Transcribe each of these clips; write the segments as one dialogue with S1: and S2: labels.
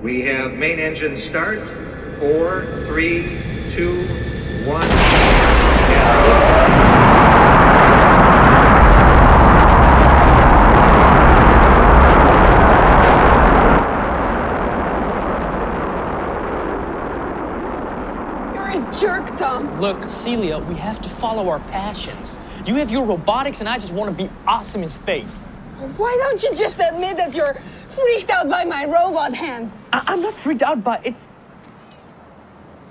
S1: We have main engine start. Four, three, two, one.
S2: You're a jerk, Tom.
S3: Look, Celia, we have to follow our passions. You have your robotics, and I just want to be awesome in space.
S2: Why don't you just admit that you're freaked out by my robot hand?
S3: I- I'm not freaked out, but it's.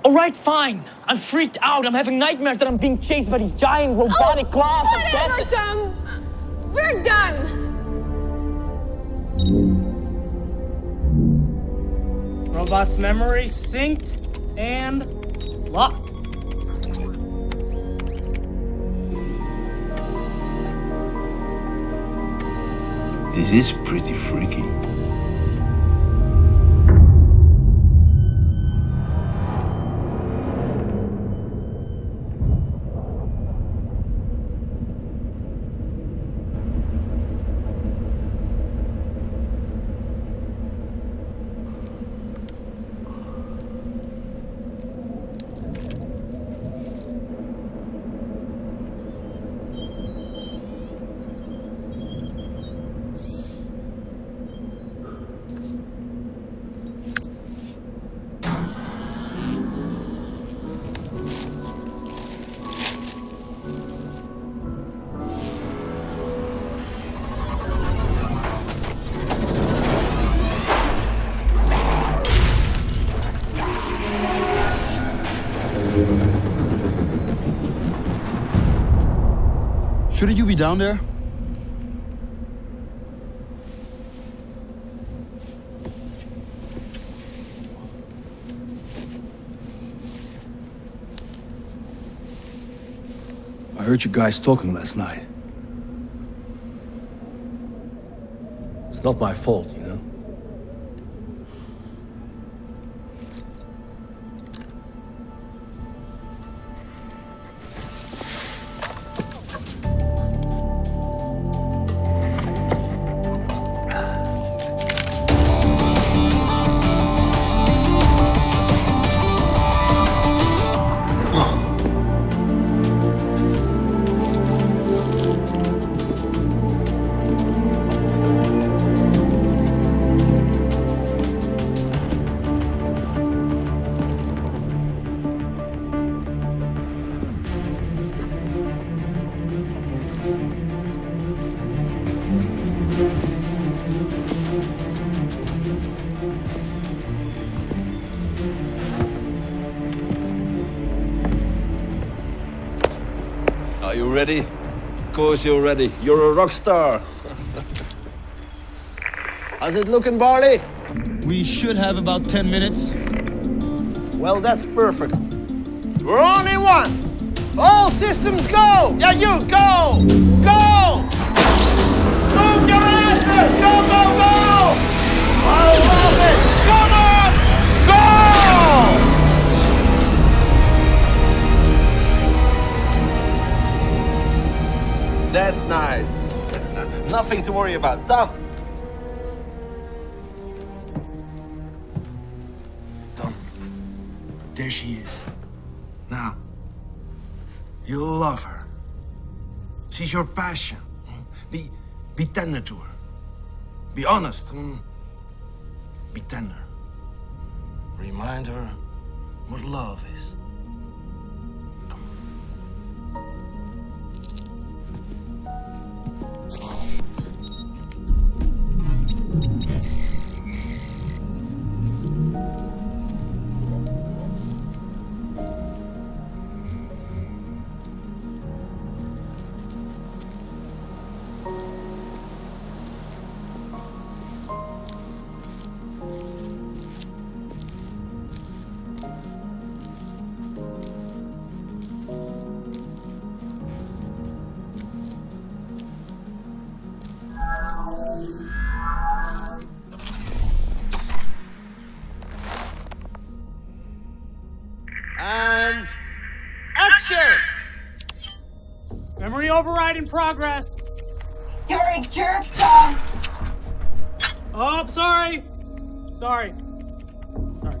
S3: All right, fine. I'm freaked out. I'm having nightmares that I'm being chased by these giant oh, robotic claws of
S2: Oh, Whatever,
S3: death.
S2: Tom. We're done.
S4: Robot's memory synced and locked.
S5: This is pretty freaky.
S6: Shouldn't you be down there? I heard you guys talking last night. It's not my fault,
S5: Are you ready? Of course you're ready. You're a rock star. How's it looking, Barley?
S6: We should have about 10 minutes.
S5: Well, that's perfect. We're only one. All systems go. Yeah, you go. Go. That's nice. Nothing to worry about. Tom.
S7: Tom, there she is. Now, you'll love her. She's your passion. Be, be tender to her. Be honest. mm. Be tender. Remind her what love is.
S4: Override in progress.
S2: You're a jerk, Tom.
S4: Oh, I'm sorry. Sorry. Sorry.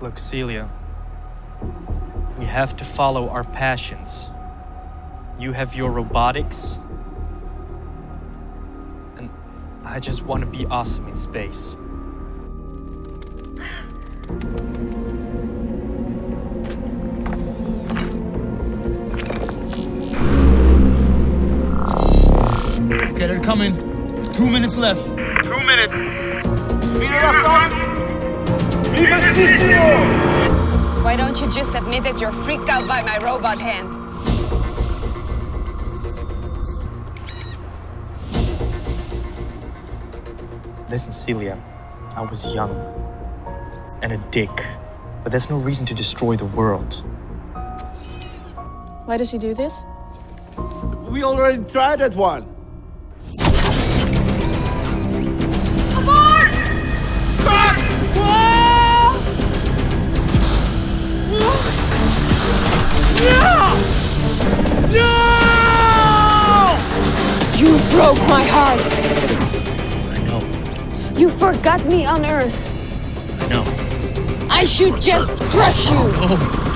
S3: Look, Celia, we have to follow our passions. You have your robotics, I just want to be awesome in space.
S6: Okay, they're coming. Two minutes left. Two minutes.
S5: Speed it up, Tom. Vivacissimo!
S2: Why don't you just admit that you're freaked out by my robot hand?
S3: Listen, Celia, I was young and a dick, but there's no reason to destroy the world.
S8: Why does he do this?
S5: We already tried that one. Come on! No!
S2: You broke my heart.
S3: I know,
S2: You forgot me on Earth.
S3: I know.
S2: I should just crush you. Oh.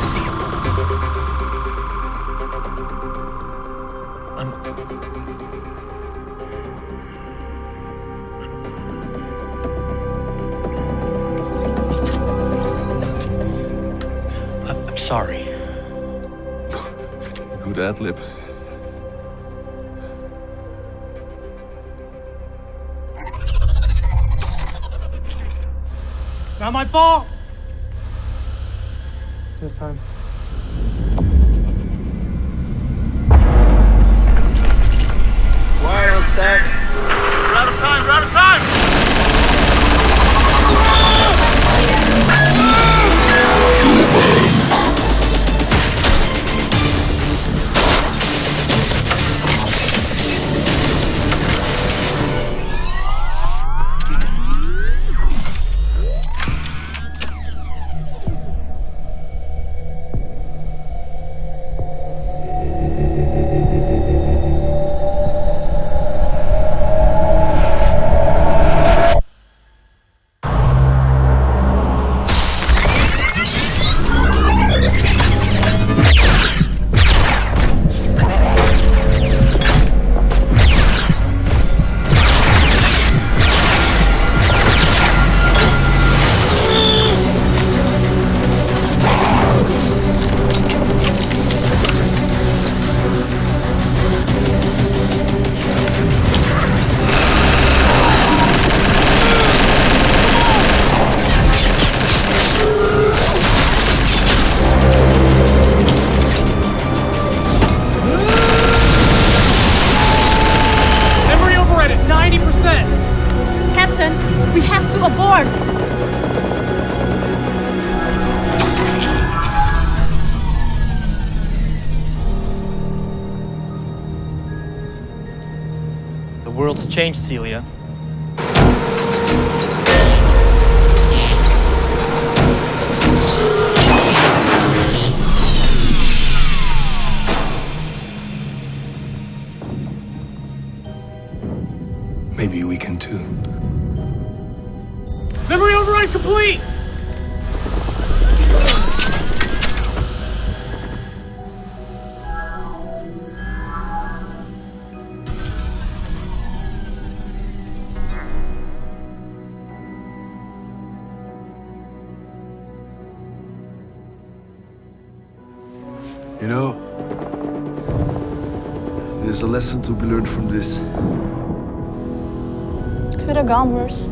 S3: I'm, I'm sorry.
S6: Good ad lib.
S4: Not my fault. This time.
S5: Quiet on set.
S4: Memory
S8: abort!
S3: The world's changed, Celia.
S7: You know, there's a lesson to be learned from this.
S8: Could have gone worse.